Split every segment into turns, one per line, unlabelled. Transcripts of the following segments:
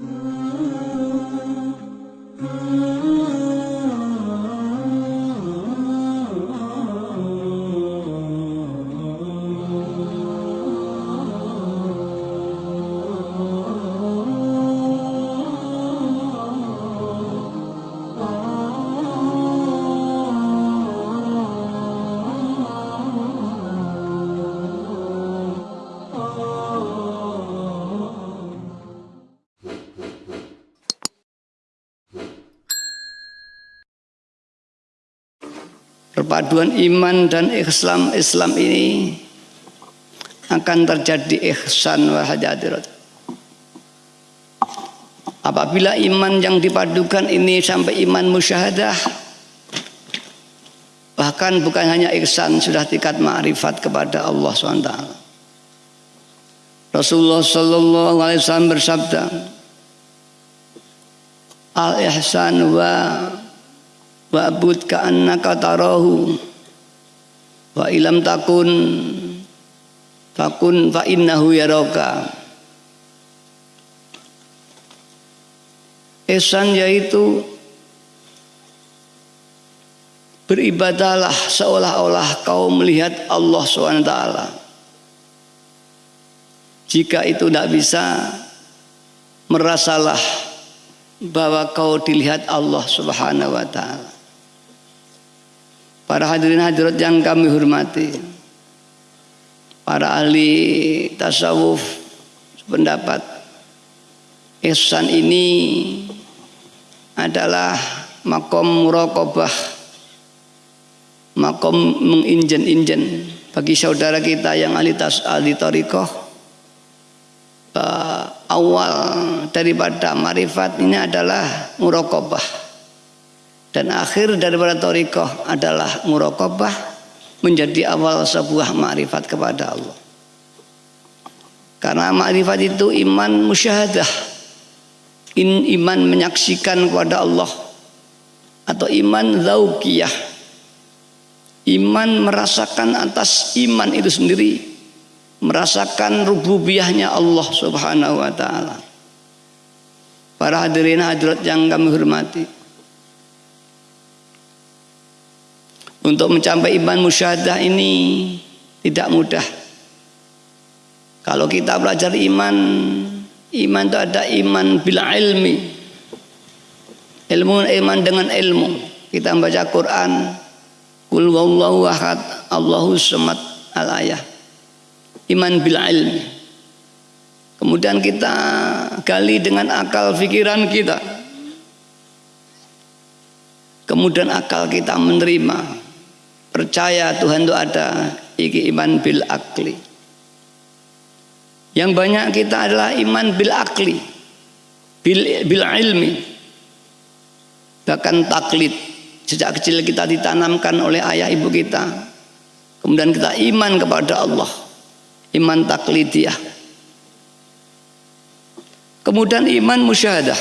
Mm-hmm. Perpaduan iman dan Islam Islam ini akan terjadi ihsan wa hadirat. Apabila iman yang dipadukan ini sampai iman musyahadah bahkan bukan hanya ihsan sudah tingkat ma'rifat kepada Allah SWT. Rasulullah sallallahu alaihi wasallam bersabda Al ihsan wa wa'bud ka'annaka tarahu wa ilam takun takun fa innahu yaraka Ihsan yaitu beribadahlah seolah-olah kau melihat Allah SWT. Jika itu tidak bisa, merasalah bahwa kau dilihat Allah Subhanahu wa taala. Para hadirin hadirat yang kami hormati Para ahli tasawuf pendapat Ihsan ini adalah makom muraqabah makom menginjen-injen bagi saudara kita yang ahli tas ahli tarikoh uh, awal daripada marifat ini adalah muraqabah dan akhir daripada torikoh adalah murokobah menjadi awal sebuah ma'rifat kepada Allah. Karena ma'rifat itu iman musyahadah. In, iman menyaksikan kepada Allah. Atau iman zaukiyah. Iman merasakan atas iman itu sendiri merasakan rububiyahnya Allah subhanahu wa ta'ala. Para hadirin hadirat yang kami hormati Untuk mencapai iman musyahadah ini tidak mudah. Kalau kita belajar iman, iman itu ada iman bila ilmi. Ilmu iman dengan ilmu. Kita membaca Quran, Kul wallahu ahad, Allahu samad al-ayah. Iman bila ilmi. Kemudian kita gali dengan akal pikiran kita. Kemudian akal kita menerima percaya Tuhan itu ada iki iman bil akli. Yang banyak kita adalah iman bil akli bil, bil ilmi. Bahkan taklid sejak kecil kita ditanamkan oleh ayah ibu kita. Kemudian kita iman kepada Allah iman taklidiyah. Kemudian iman musyahadah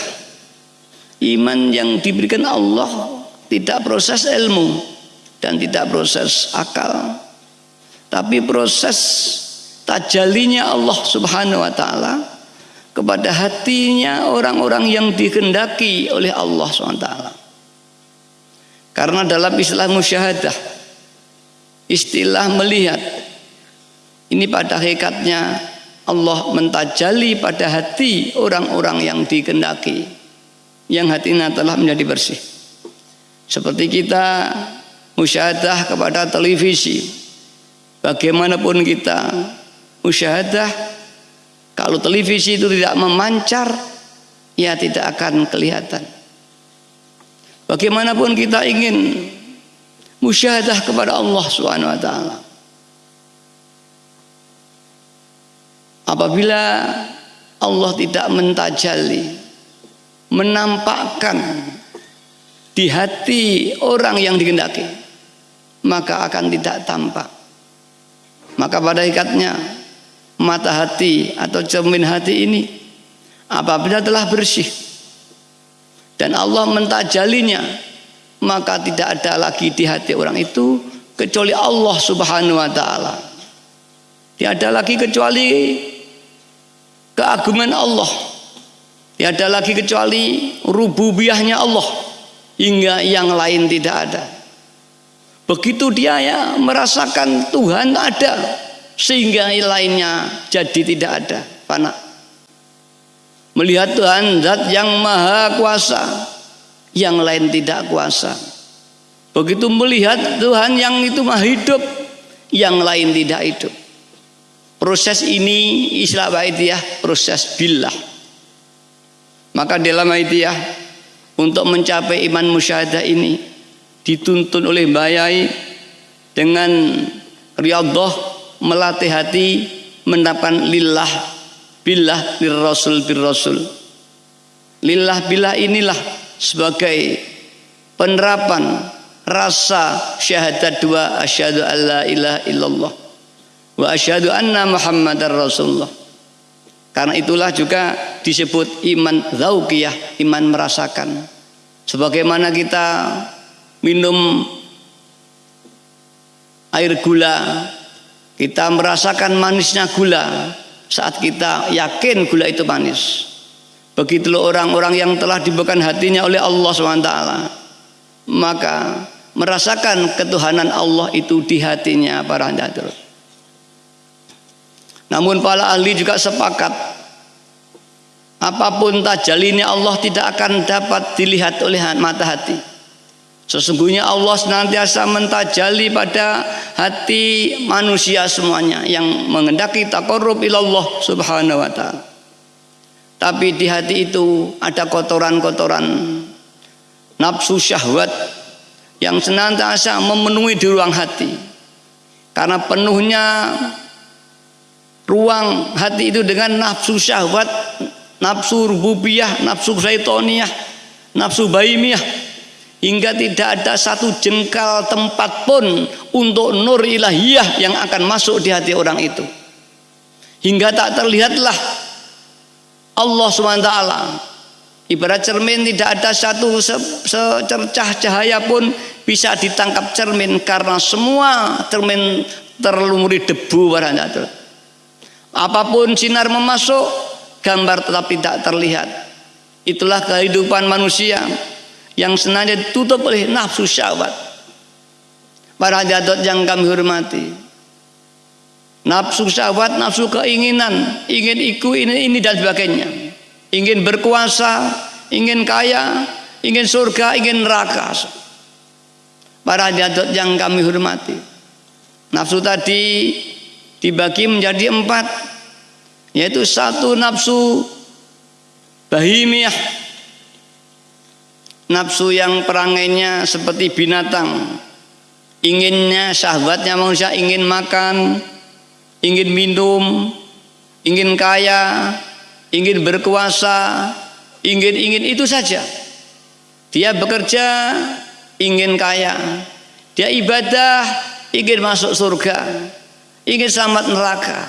iman yang diberikan Allah tidak proses ilmu dan tidak proses akal. Tapi proses tajalinya Allah subhanahu wa ta'ala kepada hatinya orang-orang yang dikehendaki oleh Allah SWT karena dalam istilah musyahadah istilah melihat ini pada hakikatnya Allah mentajali pada hati orang-orang yang dikehendaki yang hatinya telah menjadi bersih. Seperti kita musyahadah kepada televisi. Bagaimanapun kita musyahadah kalau televisi itu tidak memancar ya tidak akan kelihatan. Bagaimanapun kita ingin musyahadah kepada Allah Subhanahu wa taala. Apabila Allah tidak mentajali menampakkan di hati orang yang dikehendaki maka akan tidak tampak. Maka pada ikatnya mata hati atau cermin hati ini apabila telah bersih dan Allah mentajalinya maka tidak ada lagi di hati orang itu kecuali Allah subhanahu wa ta'ala. Tidak ada lagi kecuali keagungan Allah. Tiada lagi kecuali rububiyahnya Allah. Hingga yang lain tidak ada. Begitu dia ya merasakan Tuhan ada sehingga lainnya jadi tidak ada, fana. Melihat Tuhan zat yang maha kuasa, yang lain tidak kuasa. Begitu melihat Tuhan yang itu maha hidup, yang lain tidak hidup. Proses ini istilah ya proses billah. Maka dalam ya untuk mencapai iman musyahadah ini dituntun oleh bayai dengan riyadhah melatih hati mendapatkan lillah billah bir rasul bir rasul lillah billah inilah sebagai penerapan rasa syahadat dua asyhadu alla ilaha illallah wa asyhadu anna muhammadar rasulullah karena itulah juga disebut iman zaukiyah, iman merasakan. Sebagaimana kita minum air gula, kita merasakan manisnya gula saat kita yakin gula itu manis. Begitulah orang-orang yang telah diberikan hatinya oleh Allah SWT. Maka merasakan ketuhanan Allah itu di hatinya para hadirin. Namun para ahli juga sepakat apa pun tajalinya Allah tidak akan dapat dilihat oleh mata hati. Sesungguhnya Allah senantiasa mentajali pada hati manusia semuanya yang mengendaki taqarrub ilallah subhanahu wa ta'ala. Tapi di hati itu ada kotoran-kotoran nafsu syahwat yang senantiasa memenuhi di ruang hati. Karena penuhnya ruang hati itu dengan nafsu syahwat nafsu rububiyah nafsu syaitoniyah nafsu baimiyah hingga tidak ada satu jengkal tempat pun untuk nur ilahiyah yang akan masuk di hati orang itu. Hingga tak terlihatlah Allah SWT ibarat cermin tidak ada satu secercah cahaya pun bisa ditangkap cermin karena semua cermin terlumuri debu barangkali Apa pun sinar memasuk, gambar tetap tidak terlihat. Itulah kehidupan manusia yang sengaja ditutup oleh nafsu syahwat. Para jadot yang kami hormati. Nafsu syahwat, nafsu keinginan, ingin ikut ini, ini dan sebagainya. Ingin berkuasa, ingin kaya, ingin surga, ingin neraka. Para jadot yang kami hormati. Nafsu tadi dibagi menjadi empat yaitu satu nafsu bahimiyah nafsu yang perangainya seperti binatang inginnya syahwatnya manusia ingin makan ingin minum ingin kaya ingin berkuasa ingin ingin itu saja dia bekerja ingin kaya dia ibadah ingin masuk surga ingin selamat neraka.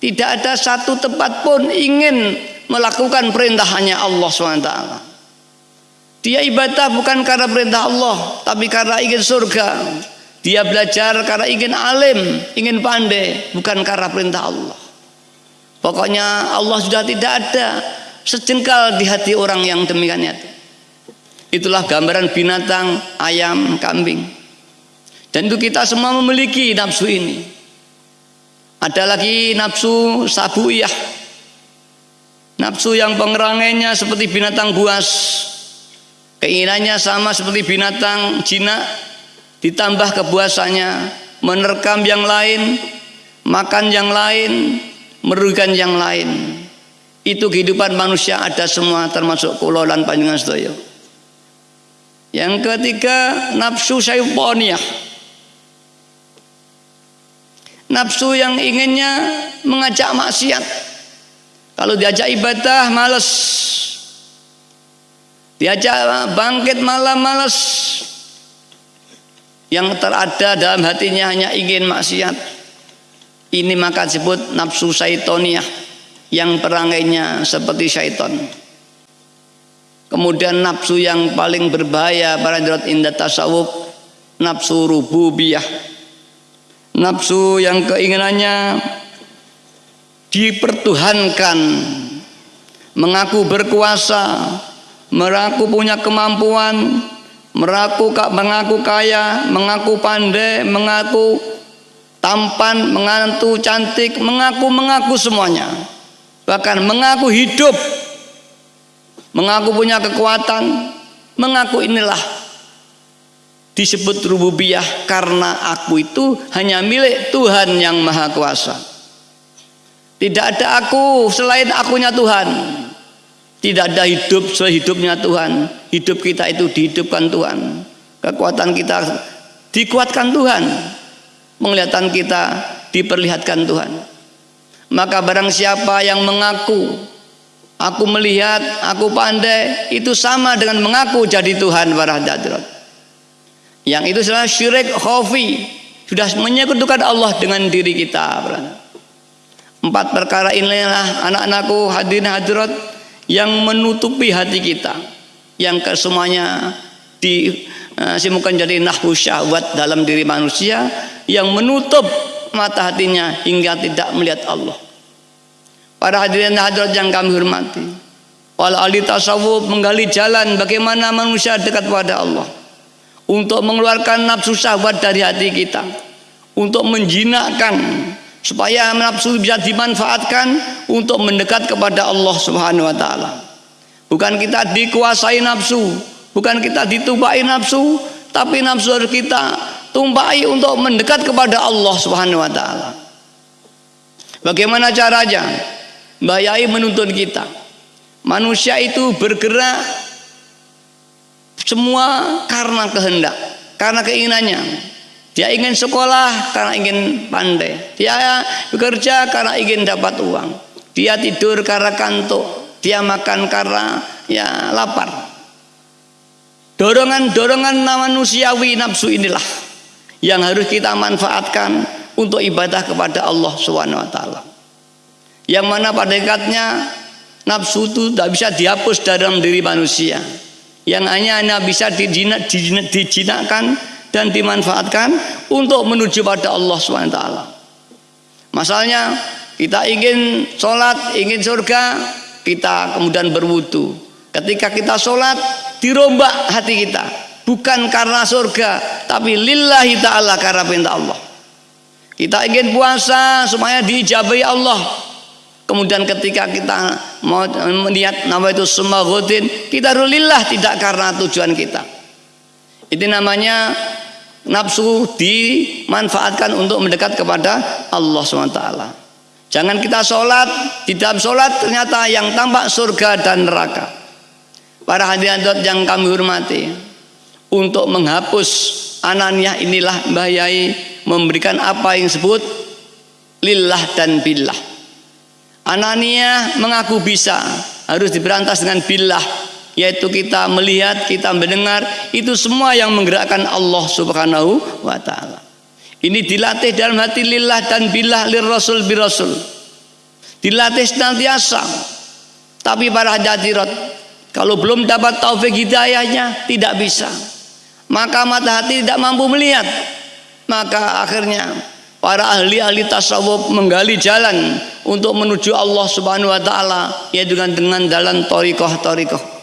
Tidak ada satu tempat pun ingin melakukan perintah hanya Allah SWT. Dia ibadah bukan karena perintah Allah, tapi karena ingin surga. Dia belajar karena ingin alim, ingin pandai, bukan karena perintah Allah. Pokoknya Allah sudah tidak ada sejengkal di hati orang yang demikian itu. Itulah gambaran binatang, ayam, kambing. Dan itu kita semua memiliki nafsu ini. Ada lagi nafsu sabuyah. Nafsu yang pengerangainya seperti binatang buas. Keinginannya sama seperti binatang jinak ditambah kebuasannya menerkam yang lain, makan yang lain, merugikan yang lain. Itu kehidupan manusia ada semua termasuk kulolan panjangan sedoyo. Yang ketiga nafsu syaitaniyah nafsu yang inginnya mengajak maksiat kalau diajak ibadah males diajak bangkit malam males yang terada dalam hatinya hanya ingin maksiat. Ini maka disebut nafsu syaitoniyah yang perangainya seperti syaiton. Kemudian nafsu yang paling berbahaya para jerat indah tasawuf nafsu rububiyah. Nafsu yang keinginannya dipertuhankan mengaku berkuasa, punya kemampuan, mengaku mengaku kaya, mengaku pandai, mengaku tampan, mengaku cantik, mengaku mengaku semuanya. Bahkan mengaku hidup, mengaku punya kekuatan, mengaku inilah disebut rububiyah karena aku itu hanya milik Tuhan yang maha kuasa tidak ada aku selain akunya Tuhan tidak ada hidup selain hidupnya Tuhan. Hidup kita itu dihidupkan Tuhan. Kekuatan kita dikuatkan Tuhan. Penglihatan kita diperlihatkan Tuhan. Maka barang siapa yang mengaku aku melihat, aku pandai itu sama dengan mengaku jadi Tuhan para hadirat yang itu adalah syirik khafi. Sudah menyekutukan Allah dengan diri kita empat perkara inilah anak-anakku hadirin hadirat yang menutupi hati kita yang kesemuanya disimukan eh, jadi nahwu syahwat dalam diri manusia yang menutup mata hatinya hingga tidak melihat Allah. Para hadirin hadirat yang kami hormati wal ahli tasawuf menggali jalan bagaimana manusia dekat pada Allah untuk mengeluarkan nafsu syahwat dari hati kita untuk menjinakkan supaya nafsu bisa dimanfaatkan untuk mendekat kepada Allah Subhanahu wa taala. Bukan kita dikuasai nafsu, bukan kita ditumpai nafsu, tapi nafsu kita tumpai untuk mendekat kepada Allah Subhanahu wa taala. Bagaimana caranya? Bayai menuntun kita. Manusia itu bergerak semua karena kehendak, karena keinginannya. Dia ingin sekolah karena ingin pandai. Dia bekerja karena ingin dapat uang. Dia tidur karena kantuk. Dia makan karena ya lapar. Dorongan-dorongan manusiawi nafsu inilah yang harus kita manfaatkan untuk ibadah kepada Allah Subhanahu wa taala. Yang mana pada dekatnya nafsu itu tidak bisa dihapus dalam diri manusia yang hanya hanya bisa dijinak, dijinak, dijinakkan dan dimanfaatkan untuk menuju pada Allah SWT. Masalahnya kita ingin sholat, ingin surga, kita kemudian berwudu. Ketika kita sholat, dirombak hati kita. Bukan karena surga, tapi lillahi ta'ala karena perintah Allah. Kita ingin puasa supaya diijabai Allah Kemudian ketika kita mau melihat nama itu semua rutin, kita rulillah tidak karena tujuan kita. Itu namanya nafsu dimanfaatkan untuk mendekat kepada Allah SWT. Jangan kita sholat, di dalam sholat ternyata yang tampak surga dan neraka. Para hadirin yang kami hormati, untuk menghapus anania inilah bahayai memberikan apa yang disebut lillah dan billah Anania mengaku bisa harus diberantas dengan billah yaitu kita melihat, kita mendengar itu semua yang menggerakkan Allah Subhanahu wa taala. Ini dilatih dalam hati lillah dan billah lir rasul bi rasul. Dilatih senantiasa. Tapi para hadirat kalau belum dapat taufik hidayahnya tidak bisa. Maka mata hati tidak mampu melihat. Maka akhirnya para ahli-ahli tasawuf menggali jalan untuk menuju Allah Subhanahu wa taala yaitu dengan dengan jalan thariqah thariqah